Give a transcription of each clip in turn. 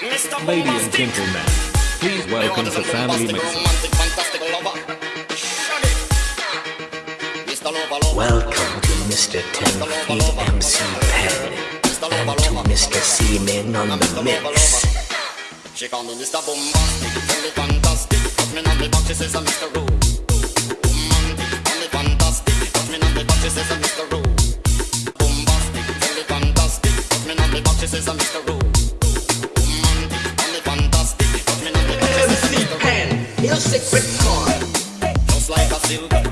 Ladies and gentlemen, please welcome to Family Mix. Welcome to Mr. Ten Feet MC Pen and to Mr. Seaman on the mix. She call me Mr. Bombastic, tell me fantastic, touch me on the box. she says I'm Mr. Roo. Bombastic, tell me fantastic, touch me on the box. she says I'm Mr. Roo. Bombastic, tell me fantastic, touch me on the box. she says I'm Mr. Roo. A secret chord, just like a silver.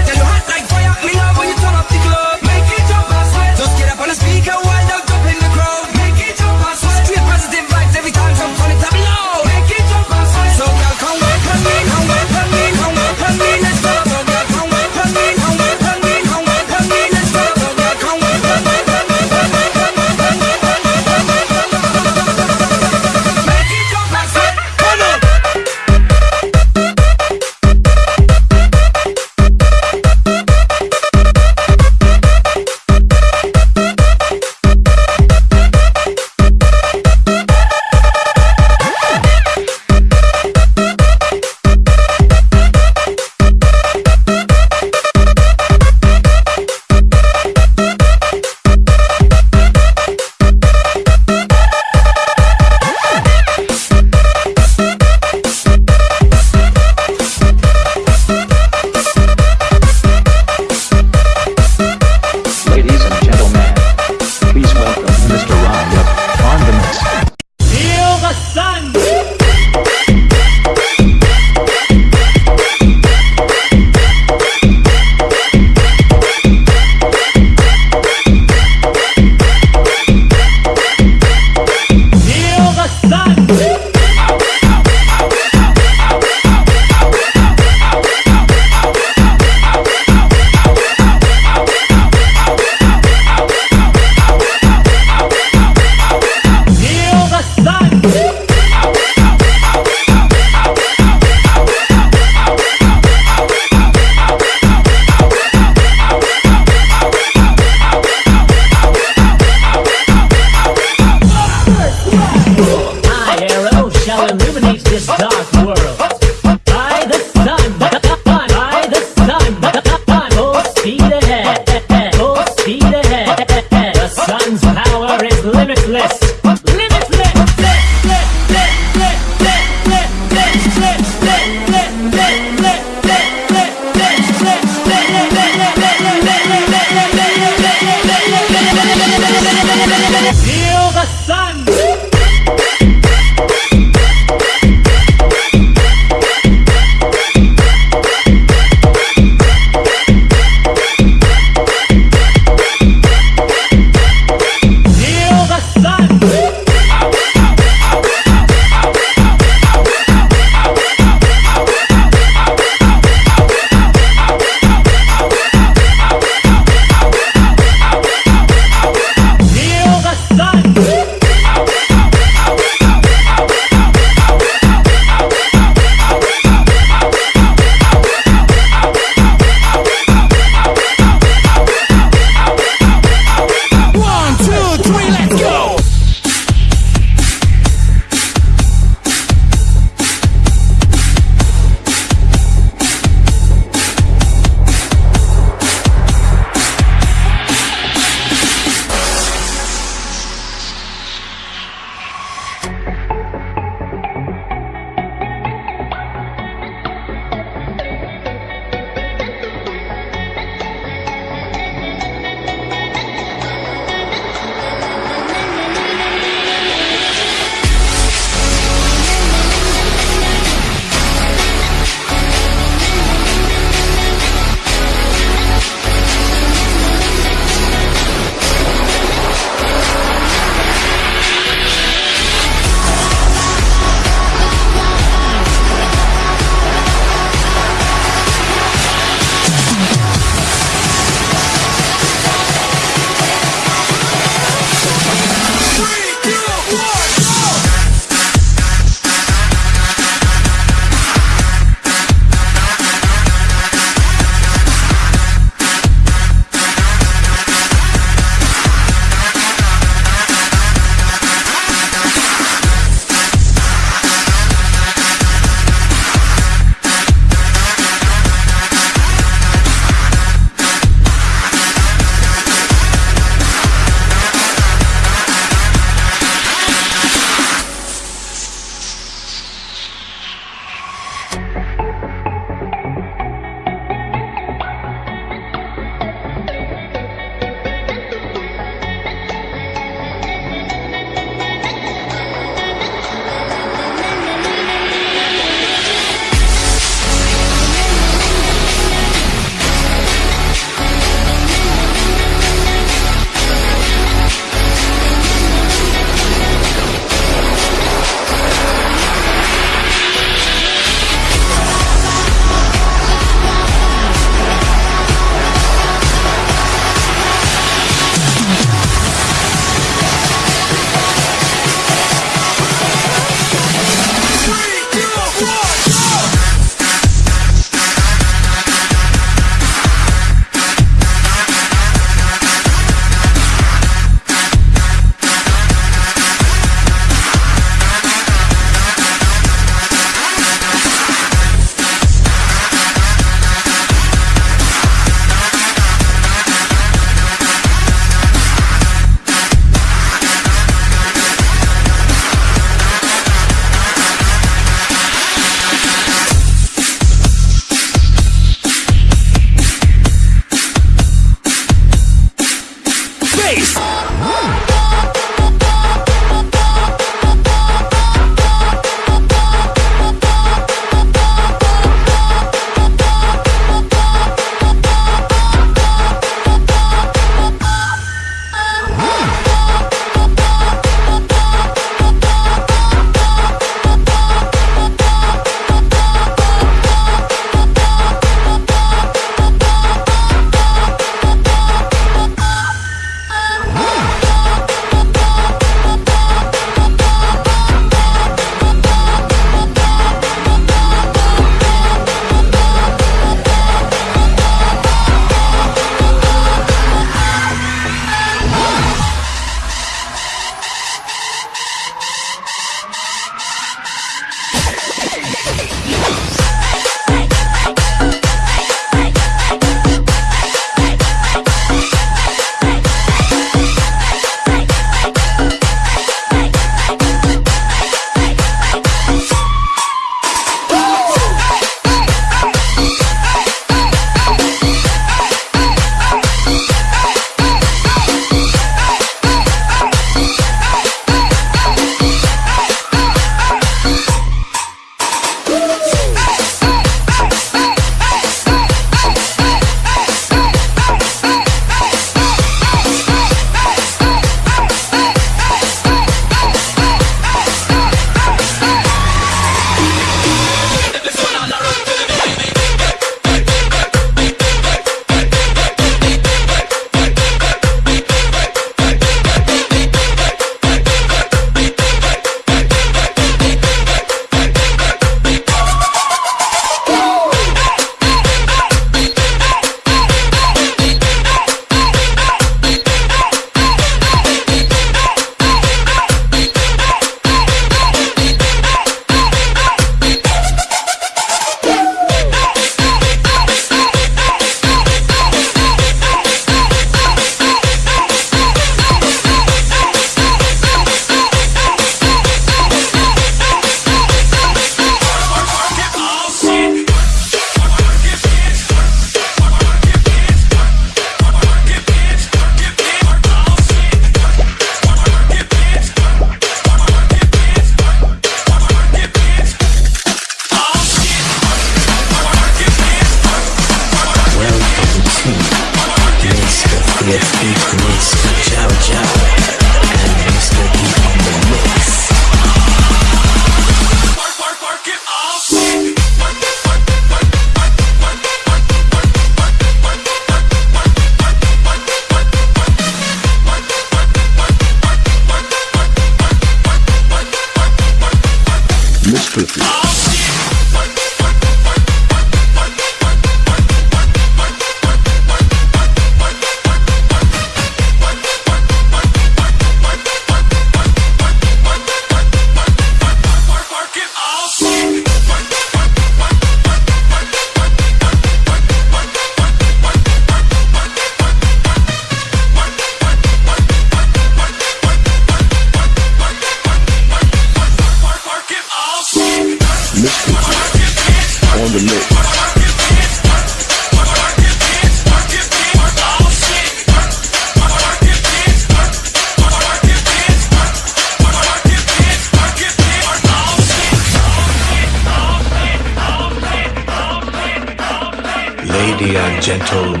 Gentlemen,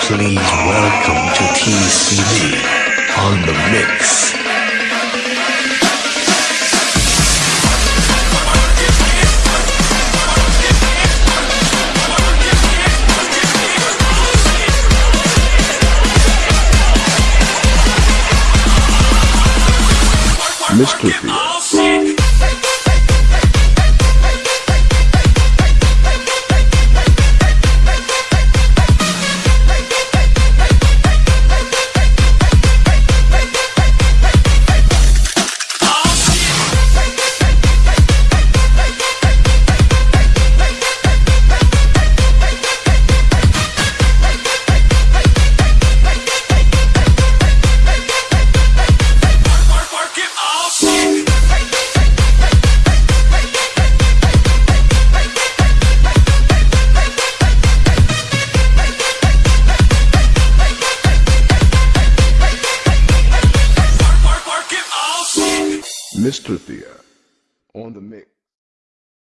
please welcome to TCD on the mix. Mr. Thea.